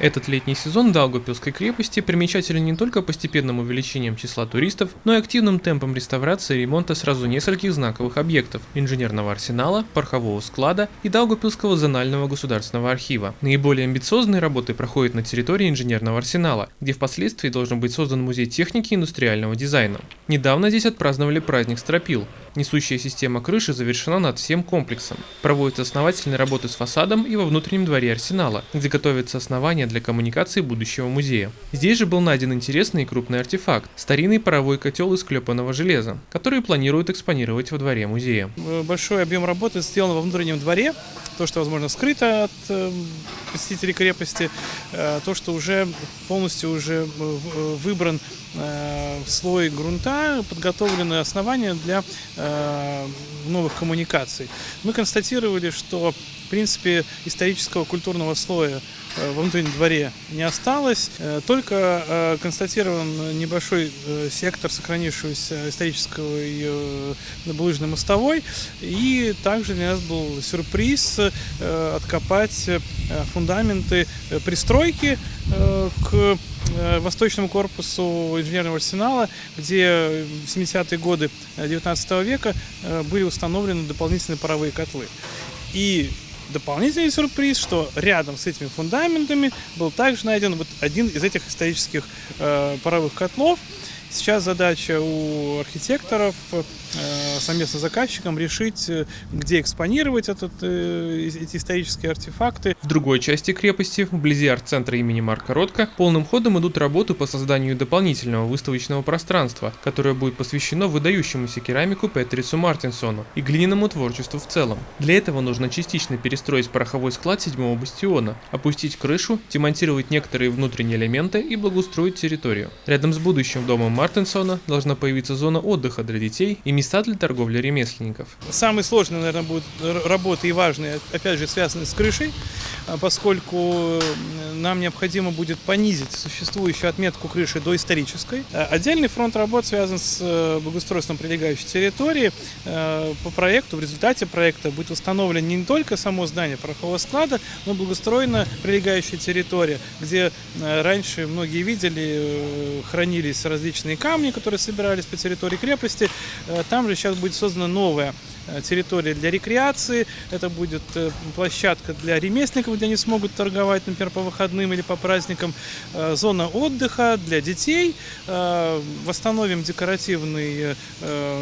Этот летний сезон Даугавпилской крепости примечателен не только постепенным увеличением числа туристов, но и активным темпом реставрации и ремонта сразу нескольких знаковых объектов – инженерного арсенала, порохового склада и Даугавпилского зонального государственного архива. Наиболее амбициозные работы проходят на территории инженерного арсенала, где впоследствии должен быть создан музей техники и индустриального дизайна. Недавно здесь отпраздновали праздник Стропил. Несущая система крыши завершена над всем комплексом. Проводятся основательные работы с фасадом и во внутреннем дворе арсенала, где готовится основание для коммуникации будущего музея. Здесь же был найден интересный и крупный артефакт – старинный паровой котел из клепанного железа, который планируют экспонировать во дворе музея. Большой объем работы сделан во внутреннем дворе, то, что, возможно, скрыто от э, посетителей крепости, э, то, что уже полностью уже э, выбран слой грунта, подготовлены основания для новых коммуникаций. Мы констатировали, что, в принципе, исторического культурного слоя Э, во внутреннем дворе не осталось. Э, только э, констатирован небольшой сектор сохранившегося исторического и булыжной мостовой. И также для нас был сюрприз откопать фундаменты пристройки к восточному корпусу инженерного арсенала, где в 70-е годы 19 века были установлены дополнительные паровые котлы. И дополнительный сюрприз, что рядом с этими фундаментами был также найден вот один из этих исторических э, паровых котлов. Сейчас задача у архитекторов э, совместно с заказчиком решить, э, где экспонировать этот, э, эти исторические артефакты. В другой части крепости, вблизи арт-центра имени Марка Ротко, полным ходом идут работы по созданию дополнительного выставочного пространства, которое будет посвящено выдающемуся керамику Петрису Мартинсону и глиняному творчеству в целом. Для этого нужно частично перестроить пороховой склад седьмого бастиона, опустить крышу, демонтировать некоторые внутренние элементы и благоустроить территорию. Рядом с будущим домом Мартинсона должна появиться зона отдыха для детей и места для торговли ремесленников. Самый сложный, наверное, будет работа и важные, опять же, связаны с крышей, а поскольку нам необходимо будет понизить существующую отметку крыши до исторической. А отдельный фронт работ связан с э, благоустройством прилегающей территории. Э, по проекту, в результате проекта будет установлено не только само здание порохового склада, но благоустроена прилегающая территория, где э, раньше многие видели, хранились различные камни, которые собирались по территории крепости. Там же сейчас будет создана новая Э, территория для рекреации, это будет э, площадка для ремесленников, где они смогут торговать, например, по выходным или по праздникам, э, зона отдыха для детей, восстановим декоративный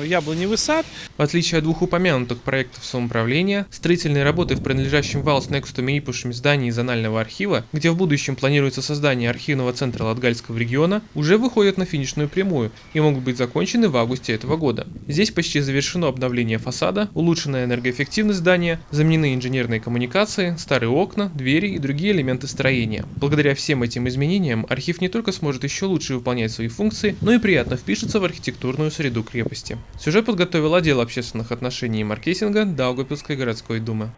яблоневый сад. В отличие от двух упомянутых проектов самоуправления, строительные работы в принадлежащем Валс Некстуме Ипушем здании зонального архива, где в будущем планируется создание архивного центра Латгальского региона, уже выходят на финишную прямую и могут быть закончены в августе этого года. Здесь почти завершено обновление фасада, улучшенная энергоэффективность здания, заменены инженерные коммуникации, старые окна, двери и другие элементы строения. Благодаря всем этим изменениям архив не только сможет еще лучше выполнять свои функции, но и приятно впишется в архитектурную среду крепости. Сюжет подготовил отдел общественных отношений и маркетинга Даугапилской городской думы.